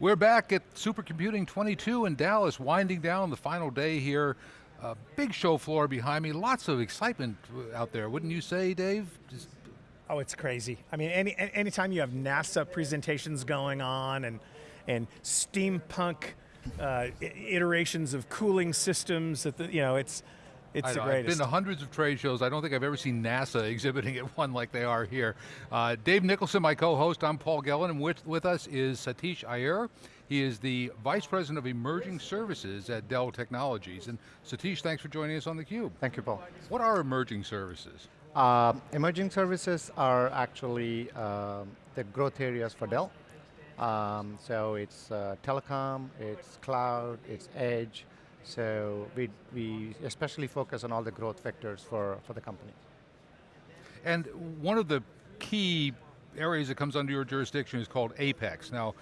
We're back at Supercomputing 22 in Dallas, winding down the final day here. Big show floor behind me, lots of excitement out there, wouldn't you say, Dave? Just oh, it's crazy. I mean, any anytime you have NASA presentations going on and, and steampunk uh, iterations of cooling systems, that the, you know, it's, it's the greatest. I've been to hundreds of trade shows. I don't think I've ever seen NASA exhibiting at one like they are here. Uh, Dave Nicholson, my co-host, I'm Paul Gillin, and with, with us is Satish Iyer. He is the Vice President of Emerging Services at Dell Technologies. And Satish, thanks for joining us on theCUBE. Thank you, Paul. What are emerging services? Uh, emerging services are actually uh, the growth areas for Dell. Um, so it's uh, telecom, it's cloud, it's edge, so we, we especially focus on all the growth vectors for, for the company. And one of the key areas that comes under your jurisdiction is called Apex. Now,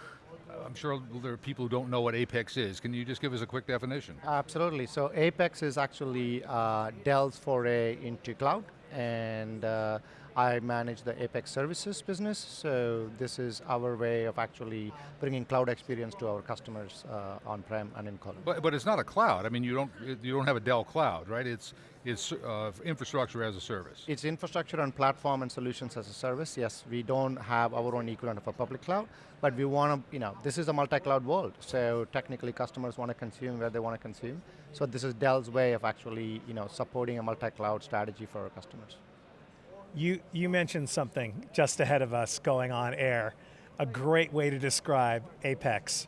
I'm sure there are people who don't know what Apex is. Can you just give us a quick definition? Absolutely, so Apex is actually uh, Dell's foray into cloud and uh, I manage the Apex Services business, so this is our way of actually bringing cloud experience to our customers uh, on-prem and in cloud. But, but it's not a cloud. I mean, you don't you don't have a Dell cloud, right? It's it's uh, infrastructure as a service. It's infrastructure and platform and solutions as a service. Yes, we don't have our own equivalent of a public cloud, but we want to, you know, this is a multi-cloud world. So technically, customers want to consume where they want to consume. So this is Dell's way of actually, you know, supporting a multi-cloud strategy for our customers. You, you mentioned something just ahead of us going on air, a great way to describe Apex.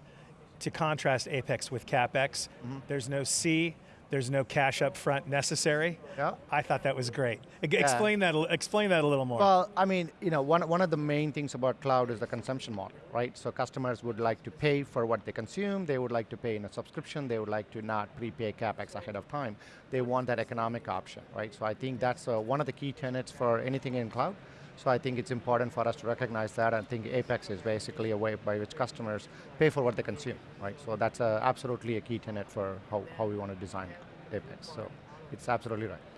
To contrast Apex with CapEx, mm -hmm. there's no C, there's no cash up front necessary. Yeah. I thought that was great. Explain yeah. that. Explain that a little more. Well, I mean, you know, one one of the main things about cloud is the consumption model, right? So customers would like to pay for what they consume. They would like to pay in a subscription. They would like to not prepay capex ahead of time. They want that economic option, right? So I think that's uh, one of the key tenets for anything in cloud. So I think it's important for us to recognize that. and think Apex is basically a way by which customers pay for what they consume, right? So that's a, absolutely a key tenet for how, how we want to design Apex. So it's absolutely right.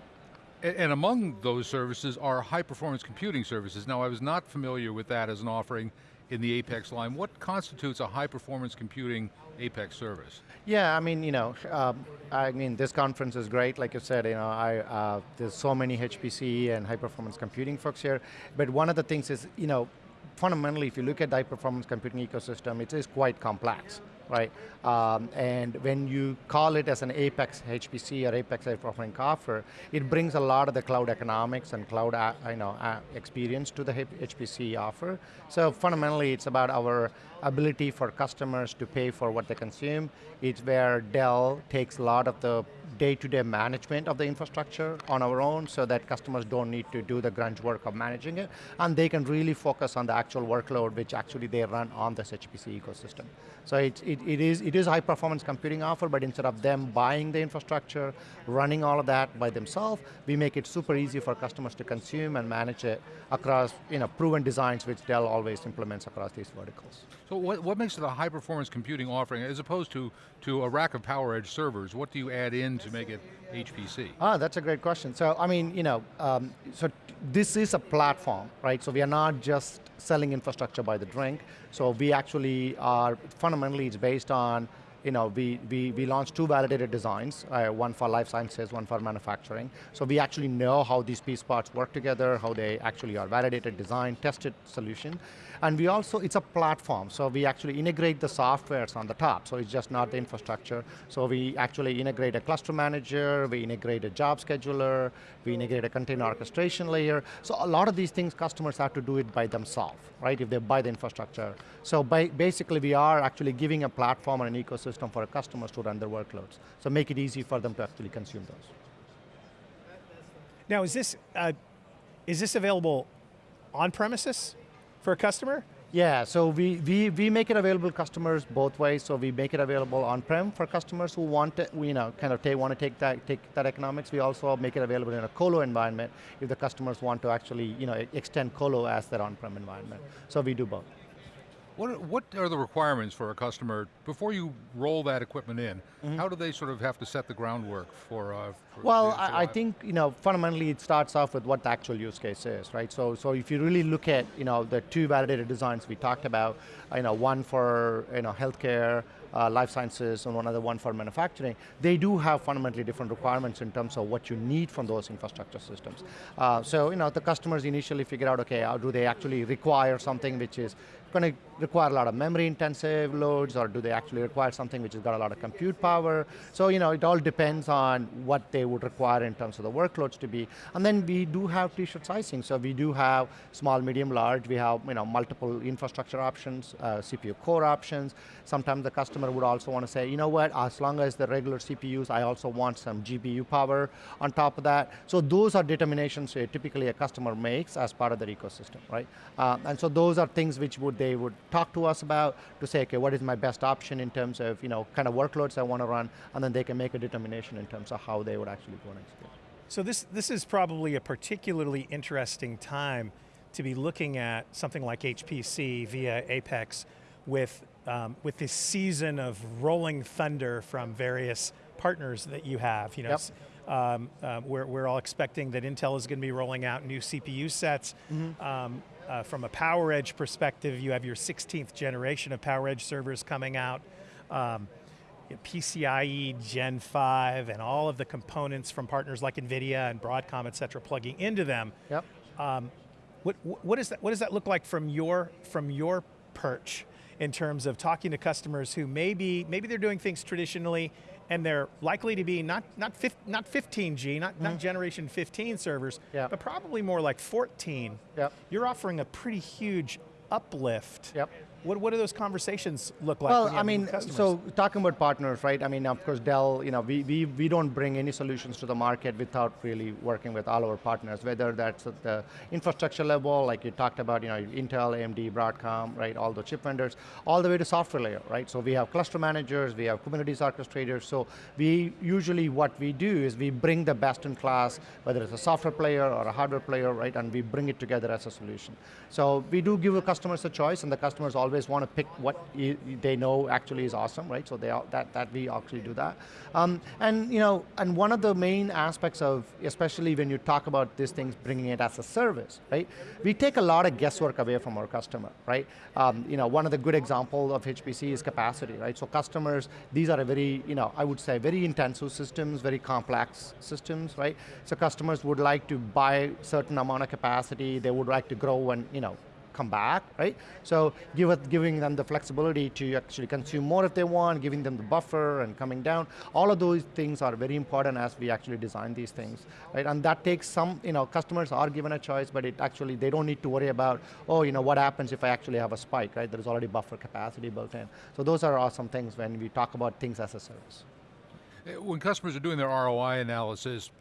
And, among those services are high performance computing services. Now I was not familiar with that as an offering in the Apex line. What constitutes a high performance computing Apex service? Yeah, I mean, you know, um, I mean, this conference is great. Like you said, you know, I, uh, there's so many HPC and high performance computing folks here. But one of the things is, you know, fundamentally, if you look at the high performance computing ecosystem, it is quite complex right? Um, and when you call it as an Apex HPC or Apex offering offer, it brings a lot of the cloud economics and cloud uh, you know, uh, experience to the HPC offer. So fundamentally, it's about our ability for customers to pay for what they consume. It's where Dell takes a lot of the day-to-day -day management of the infrastructure on our own so that customers don't need to do the grunge work of managing it, and they can really focus on the actual workload which actually they run on this HPC ecosystem. So it, it, is, it is high performance computing offer, but instead of them buying the infrastructure, running all of that by themselves, we make it super easy for customers to consume and manage it across you know, proven designs which Dell always implements across these verticals. So what, what makes it a high performance computing offering as opposed to, to a rack of PowerEdge servers? What do you add in to make it HPC? Ah, that's a great question. So, I mean, you know, um, so this is a platform, right? So we are not just selling infrastructure by the drink. So we actually are, fundamentally it's based on you know, we, we, we launched two validated designs, uh, one for life sciences, one for manufacturing. So we actually know how these piece parts work together, how they actually are validated, designed, tested solution. And we also, it's a platform, so we actually integrate the softwares on the top, so it's just not the infrastructure. So we actually integrate a cluster manager, we integrate a job scheduler, we integrate a container orchestration layer. So a lot of these things customers have to do it by themselves, right, if they buy the infrastructure. So by, basically we are actually giving a platform and an ecosystem for customers to run their workloads. So make it easy for them to actually consume those. Now is this, uh, is this available on premises for a customer? Yeah, so we, we, we make it available customers both ways. So we make it available on-prem for customers who want to, you know, kind of take, want to take that, take that economics. We also make it available in a colo environment if the customers want to actually, you know, extend colo as their on-prem environment. So we do both. What, are- what are the requirements for a customer, before you roll that equipment in, how do they sort of have to set the groundwork for, uh, for Well, I, I think you know fundamentally it starts off with what the actual use case is, right? So, so if you really look at you know the two validated designs we talked about, you know one for you know healthcare, uh, life sciences, and one other one for manufacturing, they do have fundamentally different requirements in terms of what you need from those infrastructure systems. Uh, so you know the customers initially figure out, okay, how do they actually require something which is going to require a lot of memory intensive loads or do they actually require something which has got a lot of compute power? So you know, it all depends on what they would require in terms of the workloads to be. And then we do have t-shirt sizing. So we do have small, medium, large. We have you know, multiple infrastructure options, uh, CPU core options. Sometimes the customer would also want to say, you know what, as long as the regular CPUs, I also want some GPU power on top of that. So those are determinations uh, typically a customer makes as part of their ecosystem, right? Uh, and so those are things which would they would talk to us about to say, okay, what is my best option in terms of you know kind of workloads I want to run, and then they can make a determination in terms of how they would actually go and execute. So this, this is probably a particularly interesting time to be looking at something like HPC via Apex with, um, with this season of rolling thunder from various partners that you have. You know, Yep. um, uh, we're, we're all expecting that Intel is going to be rolling out new CPU sets. Um, uh, from a PowerEdge perspective, you have your 16th generation of PowerEdge servers coming out. Um, PCIe Gen 5 and all of the components from partners like NVIDIA and Broadcom, et cetera, plugging into them. Yep. What, what, is that, what does that look like from your, from your perch in terms of talking to customers who maybe, maybe they're doing things traditionally and they're likely to be not, not, not 15G, not, not mm-hmm. generation 15 servers, Yeah. but probably more like 14. Yep. You're offering a pretty huge uplift. Yep. What, what do those conversations look like? Well, I mean, so talking about partners, right? I mean, of course, Dell, you know, we, we, we don't bring any solutions to the market without really working with all our partners, whether that's at the infrastructure level, like you talked about, you know, Intel, AMD, Broadcom, right, all the chip vendors, all the way to software layer, right? So we have cluster managers, we have Kubernetes orchestrators, so we usually, what we do is we bring the best in class, whether it's a software player or a hardware player, right, and we bring it together as a solution. So we do give the customers a choice, and the customers always want to pick what they know actually is awesome, right? So they that that we actually do that, um, and you know, and one of the main aspects of, especially when you talk about these things, bringing it as a service, right? We take a lot of guesswork away from our customer, right? Um, you know, one of the good example of HPC is capacity, right? So customers, these are a very, you know, I would say very intensive systems, very complex systems, right? So customers would like to buy certain amount of capacity, they would like to grow and, you know, come back, right? So give it, giving them the flexibility to actually consume more if they want, giving them the buffer and coming down. All of those things are very important as we actually design these things, right? And that takes some, you know, customers are given a choice, but it actually, they don't need to worry about, oh, you know, what happens if I actually have a spike, right? There's already buffer capacity built in. So those are awesome things when we talk about things as a service. When customers are doing their ROI analysis,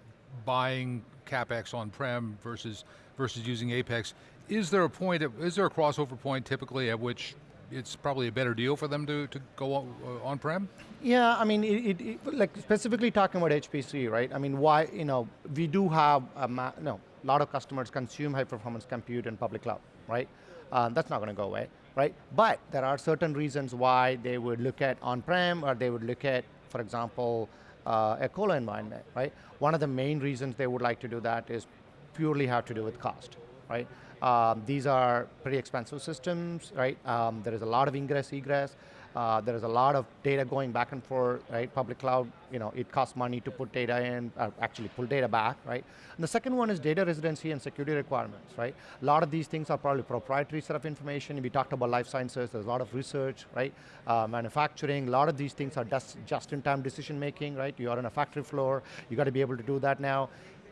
buying CapEx on-prem versus, versus using Apex, is there a point, is there a crossover point typically at which it's probably a better deal for them to, to go on, uh, on-prem? Yeah, I mean, it, it, like specifically talking about HPC, right? I mean, why, you know, we do have a no, lot of customers consume high performance compute in public cloud, right? Uh, that's not going to go away, right? But there are certain reasons why they would look at on-prem or they would look at, for example, uh, a colo environment, right? One of the main reasons they would like to do that is purely have to do with cost, right? Um, these are pretty expensive systems, right? Um, there is a lot of ingress, egress. Uh, there is a lot of data going back and forth, right? Public cloud, you know, it costs money to put data in, uh, actually pull data back, right? And the second one is data residency and security requirements, right? A lot of these things are probably proprietary set of information. We talked about life sciences, there's a lot of research, right? Uh, manufacturing, a lot of these things are just, just-in-time decision making, right? You are on a factory floor, you got to be able to do that now.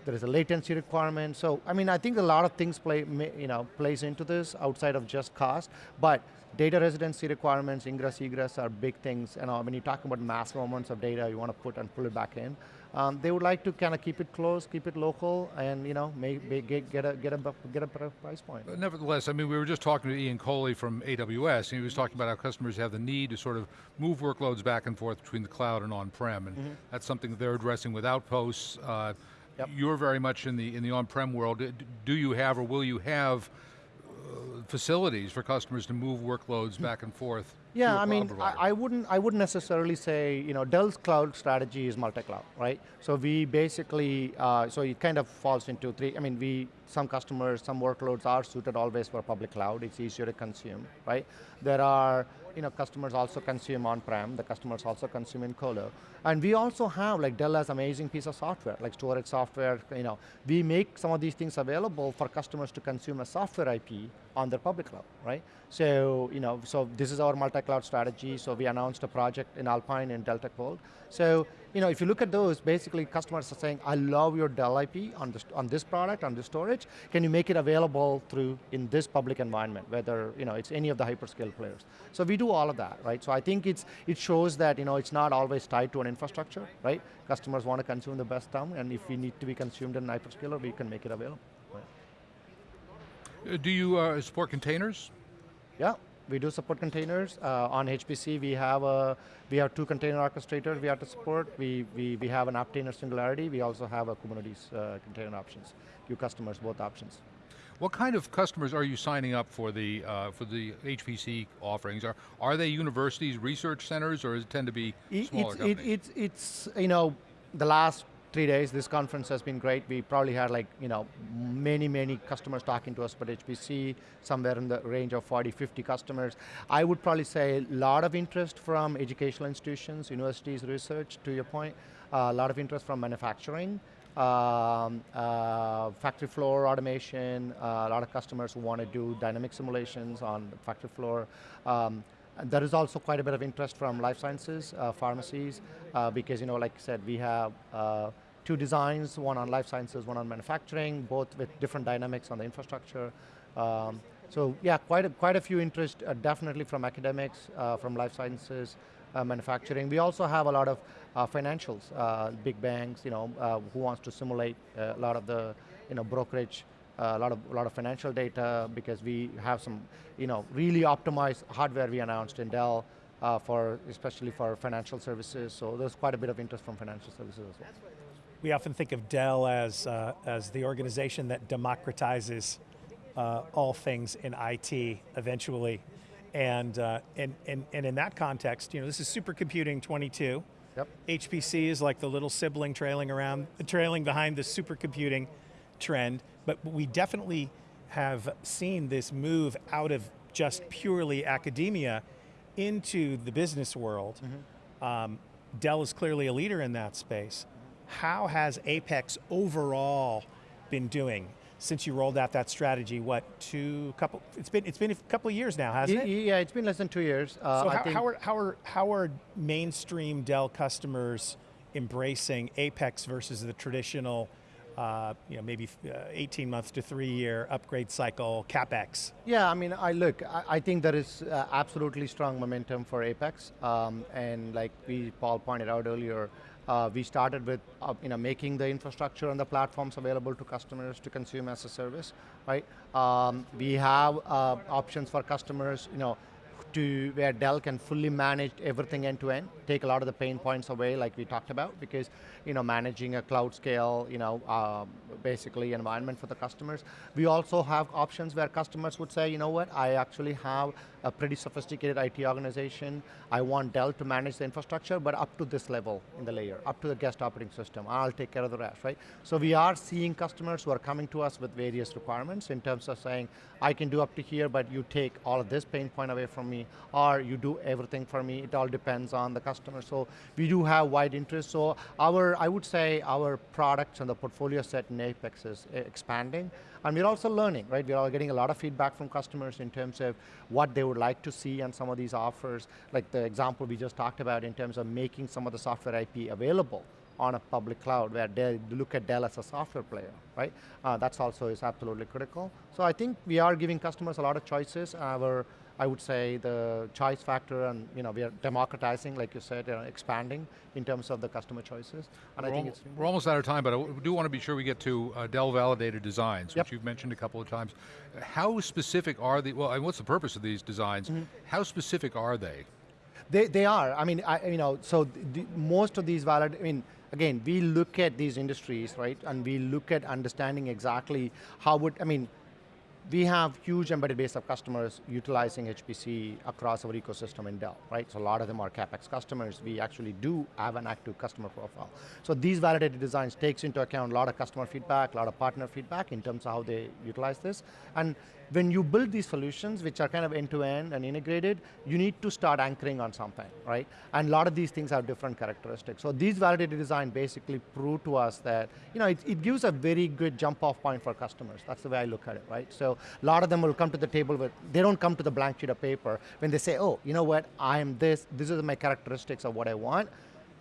There is a latency requirement. So, I mean, I think a lot of things play, you know, plays into this outside of just cost, but data residency requirements, ingress, egress are big things. You know, when you talk about massive amounts of data, you want to put and pull it back in. Um, they would like to kind of keep it close, keep it local, and you know, may, may get, get a get a get a better price point. But Nevertheless, I mean, we were just talking to Ian Colle from AWS, and he was talking about how customers have the need to sort of move workloads back and forth between the cloud and on-prem, and that's something that they're addressing with Outposts. Uh, Yep. You're very much in the in the on-prem world. Do you have or will you have uh, facilities for customers to move workloads back and forth. Yeah, I mean, provider. I wouldn't, I wouldn't necessarily say, you know, Dell's cloud strategy is multi-cloud, right? So we basically, uh, so it kind of falls into three. I mean, we some customers, some workloads are suited always for public cloud. It's easier to consume, right? There are, you know, customers also consume on-prem. The customers also consume in colo, and we also have like Dell has amazing piece of software, like storage software. You know, we make some of these things available for customers to consume a software IP on their public cloud, right? So, you know, so this is our multi-cloud strategy. So we announced a project in Alpine in Delta Vault. So, you know, if you look at those, basically customers are saying, I love your Dell IP on this, on this product, on this storage. Can you make it available through in this public environment, whether, you know, it's any of the hyperscale players. So we do all of that, right? So I think it's, it shows that, you know, it's not always tied to an infrastructure, right? Customers want to consume the best term, and if we need to be consumed in an hyperscaler, we can make it available. Right? Uh, Do you uh, support containers? Yeah, we do support containers. Uh, on HPC, we have a we have two container orchestrators we have to support. We we, we have an Apptainer Singularity. We also have a Kubernetes uh, container options. Give customers both options. What kind of customers are you signing up for the uh, for the HPC offerings? Are are they universities, research centers, or does it tend to be smaller it's, it, companies? it's it's you know the last three days this conference has been great. We probably had like you know many many customers talking to us about HPC, somewhere in the range of 40, 50 customers. I would probably say a lot of interest from educational institutions, universities, research. To your point, a lot of interest from manufacturing. Um, uh, factory floor automation, uh, a lot of customers who want to do dynamic simulations on factory floor. Um, there is also quite a bit of interest from life sciences, uh, pharmacies, uh, because you know, like I said, we have uh, two designs, one on life sciences, one on manufacturing, both with different dynamics on the infrastructure. Um, so yeah, quite a, quite a few interest, uh, definitely from academics, uh, from life sciences, uh, manufacturing. We also have a lot of financials, big banks, you know, who wants to simulate a lot of the, you know, brokerage a lot of a lot of financial data because we have some, you know, really optimized hardware we announced in Dell uh, for especially for financial services. So there's quite a bit of interest from financial services as well. We often think of Dell as, uh, as the organization that democratizes uh, all things in IT eventually. And, uh, and, and, and in that context, you know, this is supercomputing 22. Yep. HPC is like the little sibling trailing around, trailing behind the supercomputing trend, but we definitely have seen this move out of just purely academia into the business world. Um, Dell is clearly a leader in that space. How has Apex overall been doing since you rolled out that strategy? What two couple? It's been it's been a couple of years now, hasn't it? Yeah, it's been less than two years. Uh, So I how, how, are, how, are, how are mainstream Dell customers embracing Apex versus the traditional, uh, you know, maybe uh, 18 months to three year upgrade cycle CapEx? Yeah, I mean, I look, I, I think there is uh, absolutely strong momentum for Apex, um, and like we Paul pointed out earlier, uh, we started with uh, you know making the infrastructure and the platforms available to customers to consume as a service, right? Um, we have uh, options for customers, you know, to where Dell can fully manage everything end to end, take a lot of the pain points away, like we talked about, because you know managing a cloud scale, you know, um, basically environment for the customers. We also have options where customers would say, you know what, I actually have a pretty sophisticated IT organization. I want Dell to manage the infrastructure, but up to this level in the layer, up to the guest operating system. I'll take care of the rest, right? So we are seeing customers who are coming to us with various requirements in terms of saying, I can do up to here, but you take all of this pain point away from me, or you do everything for me. It all depends on the customer. So we do have wide interest. So our, I would say, our products and the portfolio set in Apex is uh, expanding. And we're also learning, right? We're all getting a lot of feedback from customers in terms of what they would like to see on some of these offers, like the example we just talked about in terms of making some of the software IP available on a public cloud where they look at Dell as a software player, right? Uh, that's also is absolutely critical. So I think we are giving customers a lot of choices. Our, I would say the choice factor and you know, we are democratizing, like you said, uh, expanding in terms of the customer choices. And I We're, think al- it's, we're almost out of time, but I do want to be sure we get to uh, Dell validated designs, Yep. which you've mentioned a couple of times. How specific are the, well, and what's the purpose of these designs? Mm-hmm. How specific are they? They, they are. I mean, I, you know, so the, most of these valid. I mean, again, we look at these industries, right, and we look at understanding exactly how would. I mean, we have huge embedded base of customers utilizing HPC across our ecosystem in Dell, right? So a lot of them are CapEx customers. We actually do have an active customer profile. So these validated designs takes into account a lot of customer feedback, a lot of partner feedback in terms of how they utilize this. And when you build these solutions, which are kind of end-to-end and integrated, you need to start anchoring on something, right? And a lot of these things have different characteristics. So these validated design basically prove to us that, you know, it, it gives a very good jump-off point for customers. That's the way I look at it, right? So a lot of them will come to the table with, they don't come to the blank sheet of paper when they say, oh, you know what, I am this, this is my characteristics of what I want,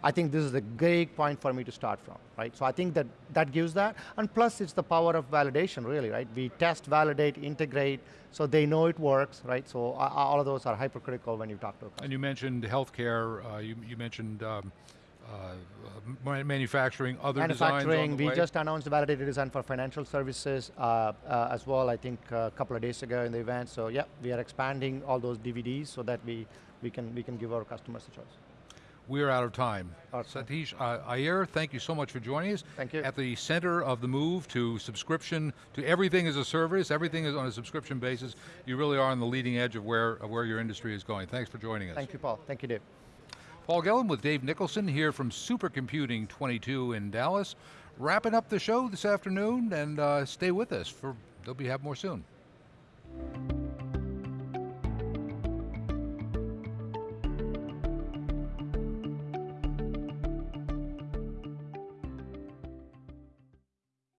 I think this is a great point for me to start from, right? So I think that that gives that, and plus it's the power of validation, really, right? We test, validate, integrate, so they know it works, right? So uh, all of those are hypercritical when you talk to a customer. And you mentioned healthcare, uh, you, you mentioned um, uh, manufacturing, other designs Manufacturing, we way. just announced validated design for financial services uh, uh, as well, I think a couple of days ago in the event. So yeah, we are expanding all those DVDs so that we, we, can, we can give our customers a choice. We're out of time. Awesome. Satish uh, Iyer, thank you so much for joining us. Thank you. At the center of the move to subscription, to everything as a service, everything is on a subscription basis. You really are on the leading edge of where, of where your industry is going. Thanks for joining us. Thank you, Paul. Thank you, Dave. Paul Gillin with Dave Nicholson here from Supercomputing 22 in Dallas. Wrapping up the show this afternoon and uh, stay with us for, there'll be have more soon.